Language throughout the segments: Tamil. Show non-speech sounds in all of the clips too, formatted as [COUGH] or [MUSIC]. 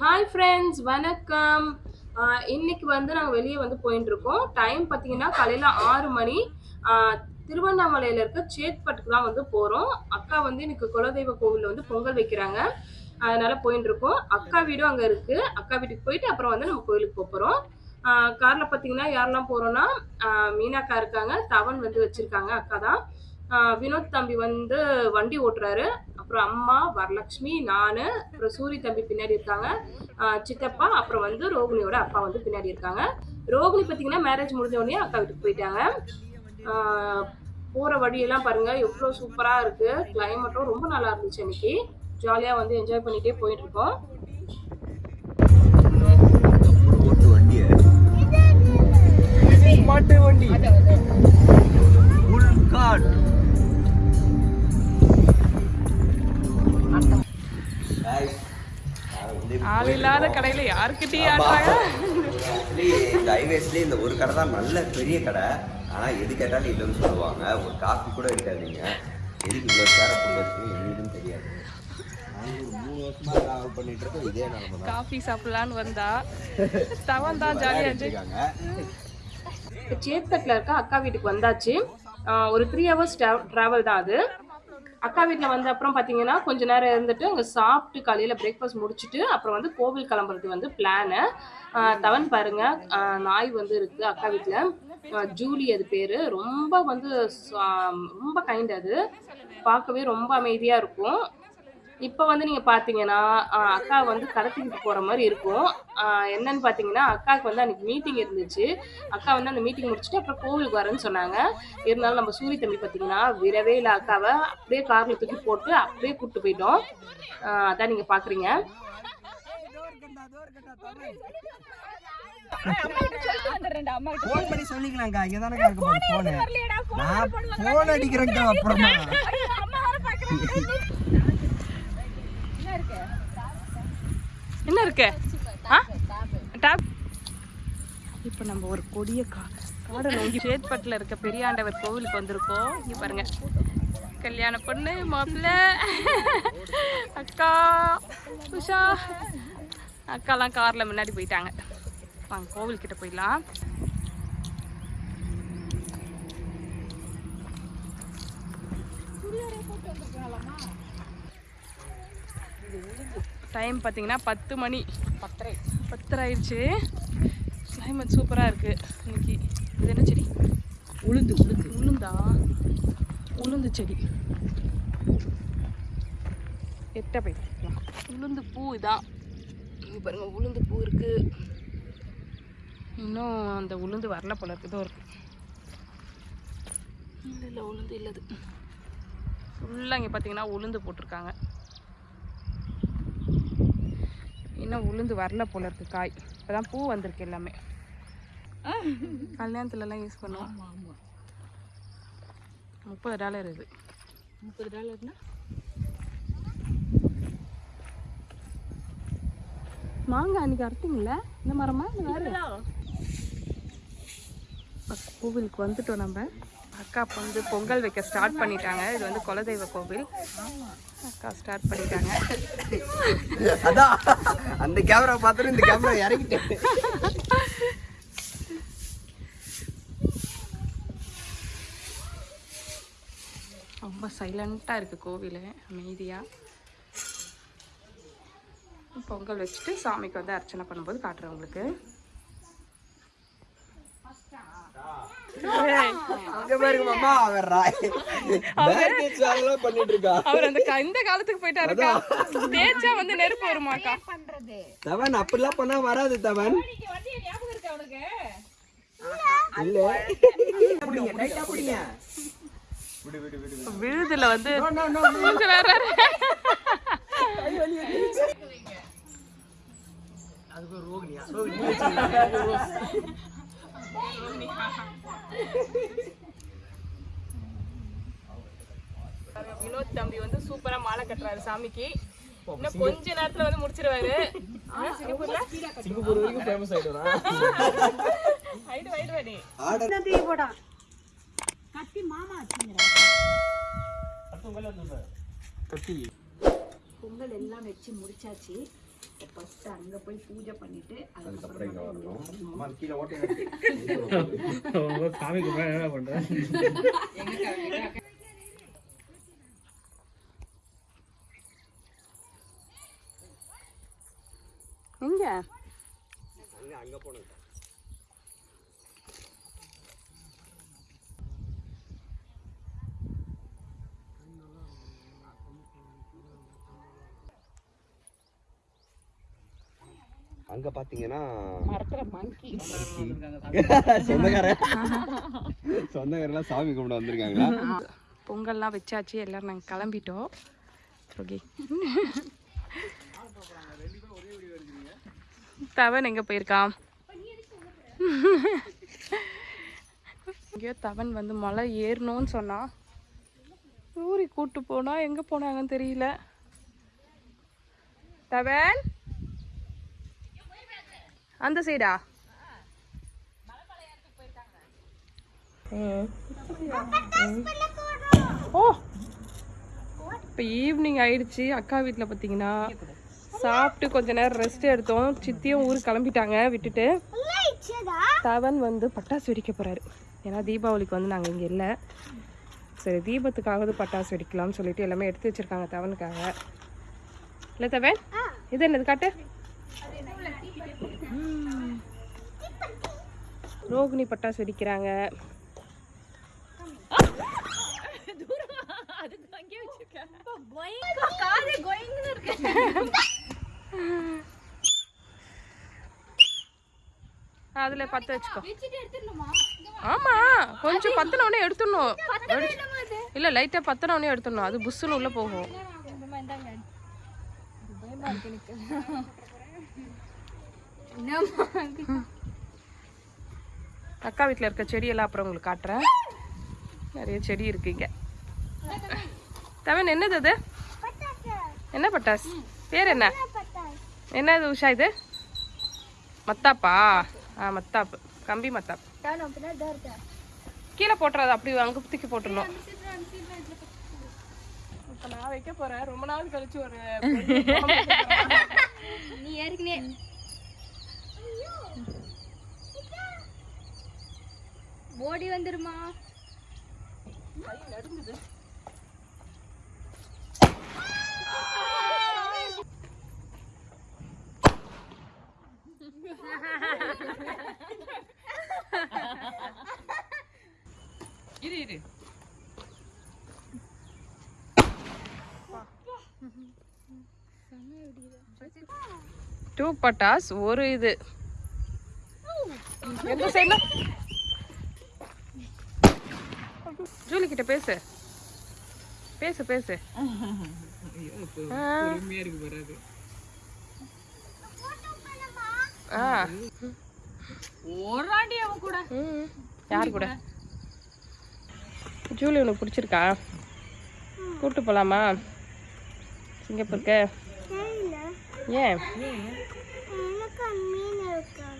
ஹாய் ஃப்ரெண்ட்ஸ் வணக்கம். இன்னைக்கு வந்து நாங்கள் வெளியே வந்து போயிட்டு இருக்கோம் டைம் பார்த்தீங்கன்னா காலையில் ஆறு மணி. திருவண்ணாமலையில் இருக்க சேத்பட்டுக்கு தான் வந்து போகிறோம் அக்கா வந்து எனக்கு குலதெய்வ கோவிலில் வந்து பொங்கல் வைக்கிறாங்க. அதனால போயிட்டு இருக்கோம் அக்கா வீடும் அங்கே இருக்கு. அக்கா வீட்டுக்கு போயிட்டு அப்புறம் வந்து நம்ம கோயிலுக்கு போகிறோம் காரில் பார்த்தீங்கன்னா யாரெல்லாம் போகிறோன்னா மீனாக்கா இருக்காங்க. தவன் வந்து வச்சுருக்காங்க அக்கா தான். வினோத் தம்பி வந்து வண்டி ஓட்டுறாரு. அப்புறம் அம்மா வரலட்சுமி நான் அப்புறம் சூரி தம்பி பின்னாடி இருக்காங்க. சித்தப்பா அப்புறம் வந்து ரோகிணியோட அப்பா வந்து பின்னாடி இருக்காங்க. ரோகிணி பார்த்தீங்கன்னா மேரேஜ் முடிஞ்ச உடனே அக்கா வீட்டுக்கு போயிட்டாங்க. போகிற போற வழியெல்லாம் பாருங்க எவ்வளோ சூப்பரா இருக்கு. கிளைமேட்டும் ரொம்ப நல்லா இருந்துச்சு அன்னைக்கு. ஜாலியா வந்து என்ஜாய் பண்ணிட்டே போயிட்டு ஆள் இல்லாத கடையில யாருக்கிட்டே இந்த ஹைவேஸ்லேயே இந்த ஒரு கடை தான் நல்ல பெரிய கடை. ஆனால் எது கேட்டாலும் இல்லைன்னு சொல்லுவாங்க. ஒரு காஃபி கூட இருக்காதீங்க எதுக்கு இவ்வளோ சேர போடுறது எங்களுக்கும் தெரியாது. காஃபி சாப்பிடலான்னு வந்தா தவன் தான் ஜாலியா என்ஜாய் இருக்காங்க. இப்போ சேத்பட்டில் இருக்க அக்கா வீட்டுக்கு வந்தாச்சு. ஒரு த்ரீ ஹவர்ஸ் ட்ராவல் தான் அது. அக்கா வீட்டில் வந்த அப்புறம் பார்த்தீங்கன்னா கொஞ்ச நேரம் இருந்துட்டு அங்கே சாப்பிட்டு காலையில் பிரேக்ஃபாஸ்ட் முடிச்சுட்டு அப்புறம் வந்து கோவில் கிளம்புறது வந்து பிளானு தவன் பாருங்க. நாய் வந்து இருக்கு அக்கா வீட்டில் ஜூலி அது பேர். ரொம்ப வந்து ரொம்ப கைண்ட் அது. பார்க்கவே ரொம்ப அமைதியாக இருக்கும். இப்போ வந்து நீங்கள் பார்த்தீங்கன்னா ஆஹ் அக்கா வந்து கடத்திக்கிட்டு போகிற மாதிரி இருக்கும். ஆஹ் என்னன்னு பார்த்தீங்கன்னா அக்காவுக்கு வந்து அன்றைக்கி மீட்டிங் இருந்துச்சு. அக்கா வந்து அந்த மீட்டிங் முடிச்சுட்டு அப்புறம் கோவிலுக்கு வரேன்னு சொன்னாங்க. இருந்தாலும் நம்ம சூரிய தம்பி பார்த்தீங்கன்னா விடவே இல்லை அக்காவை. அப்படியே காரில் தூக்கி போட்டு அப்படியே கூப்பிட்டு போயிட்டோம். ஆஹ் அதான் நீங்கள் பார்க்குறீங்க ஃபோன் பண்ணி சொல்லிக்கலாம்க்கா இங்க தானே இருக்க போகுது ஃபோனு நான் ஃபோன் அடிக்கிறேன்க்கா அப்புறமா என்ன இருக்கு? ஆ? டாப் இப்போ நம்ம ஒரு கொடிய கா காடை நோங்கி சேத்பட்டில் இருக்க பெரியாண்டவர் கோவிலுக்கு வந்திருக்கோம். இங்கே பாருங்க. கல்யாண பொண்ணு மாப்பிள்ளை. அக்கா உஷா. அக்காலாம் காரில் முன்னாடி போயிட்டாங்க. வாங்க கோவில்கிட்ட போயிடலாம். டைம் பார்த்தீங்கன்னா பத்து மணி. பத்தரை. பத்தரை ஆயிடுச்சு கிளைமேட் சூப்பராக இருக்குது இன்னைக்கு இது என்ன செடி? உளுந்து உளுந்து. உளுந்தா? உளுந்து செடி. எட்ட போயிடலாம் உளுந்து பூ இதான் இங்கே பாருங்க உளுந்து பூ இருக்குது இன்னும் அந்த உளுந்து வரல போல இருக்குது இதோ இருக்கு. இல்லை இல்லை உளுந்து இல்லது. ஃபுல்லாக இங்கே பார்த்தீங்கன்னா உளுந்து போட்டிருக்காங்க. இன்னும் உளுந்து வரல போல இருக்கு காய். இப்போதான் பூ வந்திருக்கு எல்லாமே. கல்யாணத்துலலாம் யூஸ் பண்ணுவோம். முப்பது டாலர் இது. முப்பது டாலர்னா? மாங்காய் அன்னைக்கு அறுத்தீங்களா இந்த மரமா? இந்த வேற? கோவிலுக்கு வந்துட்டோம் நம்ம. அக்கா அப்போ வந்து பொங்கல் வைக்க ஸ்டார்ட் பண்ணிட்டாங்க. இது வந்து குலதெய்வ கோவில். அக்கா ஸ்டார்ட் பண்ணிட்டாங்க. அதான். அந்த கேமரா பார்த்துட்டு இந்த கேமரா இறக்கிட்டேன். ரொம்ப சைலண்ட்டாக இருக்குது கோவில் அமைதியாக பொங்கல் வச்சுட்டு சாமிக்கு வந்து அர்ச்சனை பண்ணும்போது காட்டுறேன் உங்களுக்கு. அவர் அந்த கா- இந்த காலத்துக்கு போயிட்டாருக்கா? தேய்ச்சா வந்து நெருப்பு வருமாக்கா தவன் அப்படிலாம் பண்ணா வராது தவன். இல்ல. பிடிங்க. டைட்டா பிடிங்க விழுதுல வந்து அதுக்கு ரோகிணியா? [LAUGHS] வினோத் தம்பி வந்து சூப்பரா மாலை கட்டுறாரு சாமிக்கு. இன்னும் கொஞ்ச நேரத்துல வந்து முடிச்சிருவாரு. சிங்கப்பூர்ல? சிங்கப்பூர் வரைக்கும் ஃபேமஸ் ஆயிடுறா ஆயிடு ஆயிடு வாடி ஆர்டர் கத்தி. பொங்கல் எல்லாம் வச்சு முடிச்சாச்சு. ஃபர்ஸ்ட் அங்க போய் பூஜை பண்ணிட்டு அதுக்கப்புறம் இங்கே வரணும். அம்மா கீழே ஓட்டை சாமிக்கு மேல என்ன பண்றேன் எங்க? அங்கே அங்கே போனோம் அங்க பாத்தீங்கன்னா மரத்துல மங்கி [LAUGHS] சொந்தக்காரன் சொந்தக்காரெல்லாம் சாமி கும்பிட வந்திருக்காங்களா? பொங்கல்லாம் வச்சாச்சு எல்லாரும் நாங்கள் கிளம்பிட்டோம். ஓகே. தவன் எங்கே போயிருக்கான்? எங்கேயோ தவன் வந்து மலை ஏறணும்னு சொன்னான் ஊரி கூட்டு போனா எங்கே போனாங்கன்னு தெரியல. தவன்? அந்த சைடா ஓ இப்போ ஈவினிங் ஆயிடுச்சு. அக்கா வீட்டில் பார்த்தீங்கன்னா சாப்பிட்டு கொஞ்ச நேரம் ரெஸ்ட் எடுத்தோம். சித்தியும் ஊருக்கு கிளம்பிட்டாங்க விட்டுட்டு. தவன் வந்து பட்டாசு வெடிக்க போறாரு. ஏன்னா தீபாவளிக்கு வந்து நாங்கள் இங்கே இல்லை. சரி தீபத்துக்காவது பட்டாசு வெடிக்கலாம்னு சொல்லிட்டு எல்லாமே எடுத்து வச்சிருக்காங்க தவனுக்காக. இல்லை தவன்? இது என்னது காட்டு? ரோகிணி பட்டாசு வெடிக்கிறாங்க அதுல பத்து வச்சுக்கோ. ஆமா கொஞ்சம் பத்தின உடனே எடுத்துடணும். இல்ல லைட்டா பத்தின உடனே எடுத்துடணும். அது புஷ்ஷுன்னு உள்ள போகும். அக்கா வீட்டில் இருக்க செடியெல்லாம் அப்புறம் உங்களுக்கு காட்டுறேன். நிறைய செடி இருக்குங்க தவன் என்னது அது? என்ன பட்டாஸ் பேர் என்ன? என்னது உஷா இது? மத்தாப்பா? ஆ மத்தாப்பு. கம்பி மத்தாப்பு. கீழே போட்டுறது அப்படி அங்கே தூக்கி போட்டுடணும். இப்போ நான் வைக்க போகிறேன் ரொம்ப நாள் கழிச்சு ஒரு நீ ஏற்கனவே ஓடி வந்துருமா? இரு இரு. டூ பட்டாஸ் ஒரு இது. எந்த சைடுல ஜூலி கிட்ட பேசு பேசு. பேசு ஆ. ஆ. ஓராண்டி அவன் கூட. ம். யார் கூட? ஜூலி உனக்கு பிடிச்சிருக்கா? கூட்டு போலாமா? சிங்கப்பூருக்கு? ஏன்?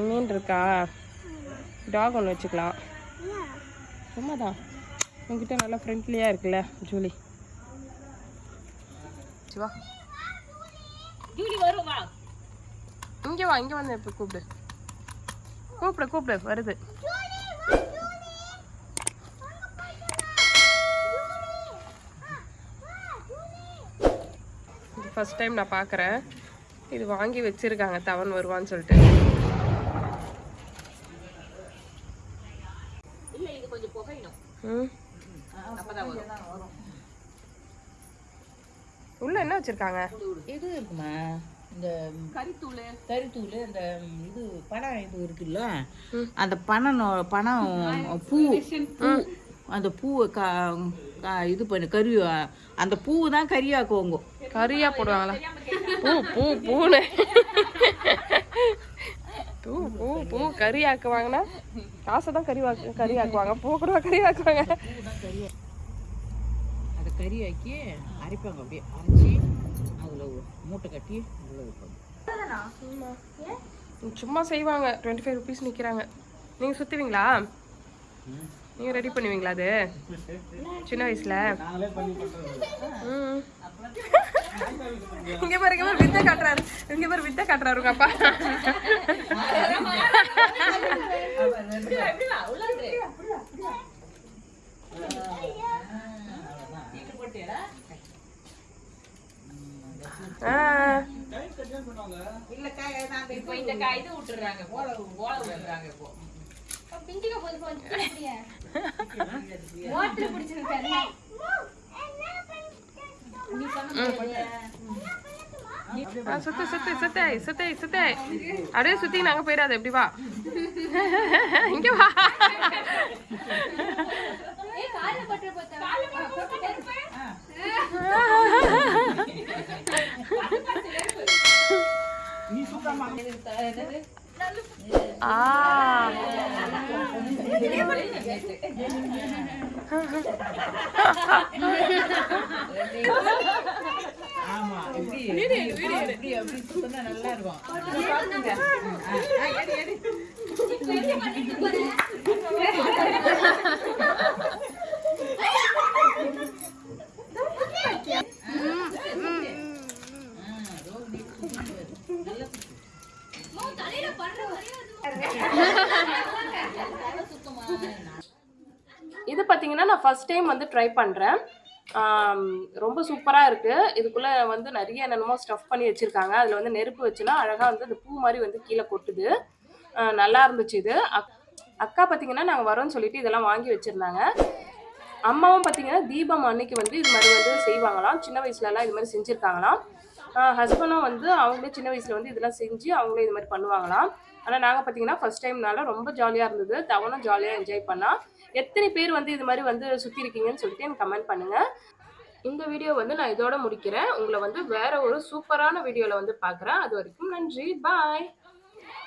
மீன் இருக்கா? டாக் ஒன்று வச்சுக்கலாம். சும்மா தான் உங்ககிட்ட நல்லா ஃப்ரெண்ட்லியாக இருக்குல்ல ஜூலி? சரி, வா. ஜூலி வரும்? வா இங்கே வா இங்கே வந்து இப்போ கூப்பிடு. கூப்பிடு கூப்பிடு வருது. இது ஃபர்ஸ்ட் டைம் நான் பார்க்குறேன் இது வாங்கி வச்சிருக்காங்க தவன் வருவான்னு சொல்லிட்டு. இல்ல இது கொஞ்சம் புகையணும். ம்? அப்பதான் வரும். உள்ள என்ன வச்சிருக்காங்க? இது இருக்குமா? இந்த கறித்தூள். கறித்தூள் இந்த இது பணம் இது இருக்குல்ல? அந்த பணம் நொ- பணம் பூ. பூ. அந்த பூவை கா இது பண்ணி கறி அந்த பூவை தான் கறியாக்குவோங்க. கறியா போடுவாங்களா? பூ பூ பூன்னு பூ பூ பூ கறி ஆக்குவாங்கன்னா காசை தான் கறி வாக்கு கறி ஆக்குவாங்க. பூ கூட கறி ஆக்குவாங்க. அதை கறியாக்கி அரைப்பாங்க அப்படியே. அரைச்சி அதில் மூட்டை கட்டி உள்ள வைப்பாங்க. சும்மா செய்வாங்க. டுவெண்ட்டி ஃபைவ் ருபீஸ் நிற்கிறாங்க நீங்கள் சுற்றுவீங்களா நீங்கள் ரெடி பண்ணுவீங்களா அது? சின்ன வயசில்? ம். இங்க பாரு இங்க பாரு வித்த காட்டுறாரு. இங்க பாரு வித்த காட்டுறாரு உங்க அப்பா. ஆ. இல்லக்கா இப்போ இந்த காய் இது விட்டுறாங்க போல போல விடுறாங்க இப்போ. பிஞ்சுக்க போது போச்சு ஓட்டர் பிடிச்சிருக்காரு சுத்து சுத்து சுத்து சுத்து சுத்து. அப்படியே சுத்தி நாங்க போயிடாது எப்படி வா. இங்க வா. ஆ ஆமா எப்படி நல்லா இருக்கும். இது பார்த்தீங்கன்னா நான் ஃபர்ஸ்ட் டைம் வந்து ட்ரை பண்ணுறேன் ரொம்ப சூப்பராக இருக்குது இதுக்குள்ளே வந்து நிறைய என்னென்னமோ ஸ்டஃப் பண்ணி வச்சுருக்காங்க. அதில் வந்து நெருப்பு வச்சுன்னா அழகாக வந்து அந்த பூ மாதிரி வந்து கீழே கொட்டுது. நல்லா இருந்துச்சு இது. அக் அக்கா பார்த்திங்கன்னா நாங்கள் வரோம்னு சொல்லிட்டு இதெல்லாம் வாங்கி வச்சுருந்தாங்க. அம்மாவும் பார்த்திங்கன்னா தீபம் அன்னைக்கு வந்து இது மாதிரி வந்து செய்வாங்களாம். சின்ன வயசுலலாம் இது மாதிரி செஞ்சுருக்காங்களாம். ஹஸ்பண்டும் வந்து அவங்களே சின்ன வயசில் வந்து இதெல்லாம் செஞ்சு அவங்களே இது மாதிரி பண்ணுவாங்களாம். ஆனால் நாங்கள் பார்த்தீங்கன்னா ஃபர்ஸ்ட் டைம்னால ரொம்ப ஜாலியாக இருந்தது. தவனும் ஜாலியாக என்ஜாய் பண்ணால் எத்தனை பேர் வந்து இது மாதிரி வந்து சுற்றி இருக்கீங்கன்னு சொல்லிட்டு எனக்கு கமெண்ட் பண்ணுங்கள் இந்த வீடியோ வந்து நான் இதோட முடிக்கிறேன். உங்களை வந்து வேற ஒரு சூப்பரான வீடியோவில் வந்து பார்க்குறேன். அது வரைக்கும் நன்றி. பாய்